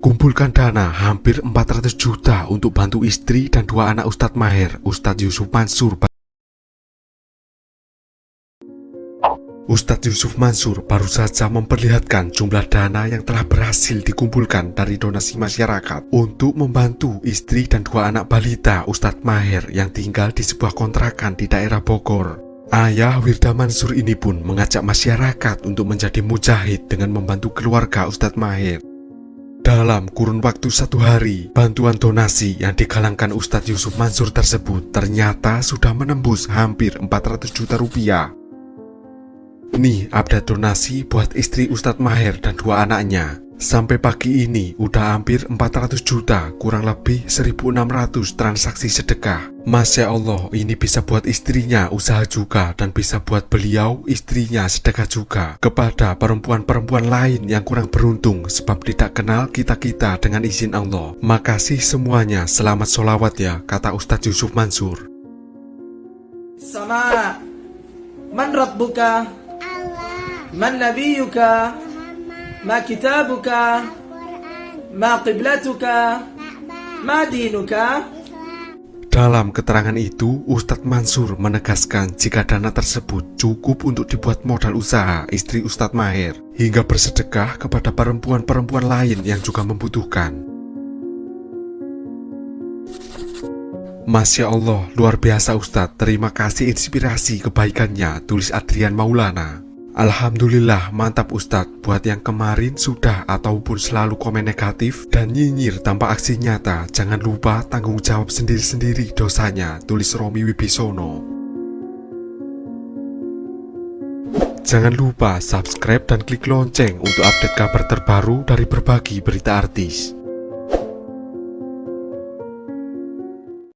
Kumpulkan dana hampir 400 juta untuk bantu istri dan dua anak Ustadz Maher, Ustadz Yusuf Mansur. Ustadz Yusuf Mansur baru saja memperlihatkan jumlah dana yang telah berhasil dikumpulkan dari donasi masyarakat untuk membantu istri dan dua anak balita Ustadz Maher yang tinggal di sebuah kontrakan di daerah Bogor. Ayah Wirda Mansur ini pun mengajak masyarakat untuk menjadi mujahid dengan membantu keluarga Ustadz Maher. Dalam kurun waktu satu hari, bantuan donasi yang digalangkan Ustadz Yusuf Mansur tersebut ternyata sudah menembus hampir 400 juta rupiah. Nih update donasi buat istri Ustadz Maher dan dua anaknya. Sampai pagi ini udah hampir 400 juta, kurang lebih 1600 transaksi sedekah. Masya Allah, ini bisa buat istrinya usaha juga dan bisa buat beliau istrinya sedekah juga kepada perempuan-perempuan lain yang kurang beruntung sebab tidak kenal kita-kita dengan izin Allah. Makasih semuanya, selamat sholawat ya, kata Ustadz Yusuf Mansur. Sama Man Rabbuka Man Nabiyuka Ma Kitabuka Ma Qiblatuka Ma Dinuka Dalam keterangan itu, Ustadz Mansur menegaskan jika dana tersebut cukup untuk dibuat modal usaha istri Ustadz Maher hingga bersedekah kepada perempuan-perempuan lain yang juga membutuhkan. Masya Allah, luar biasa Ustadz. Terima kasih inspirasi kebaikannya, tulis Adrian Maulana. Alhamdulillah mantap Ustadz. Buat yang kemarin sudah ataupun selalu komen negatif Dan nyinyir tanpa aksi nyata Jangan lupa tanggung jawab sendiri-sendiri dosanya Tulis Romi Wibisono. Jangan lupa subscribe dan klik lonceng Untuk update kabar terbaru dari berbagi berita artis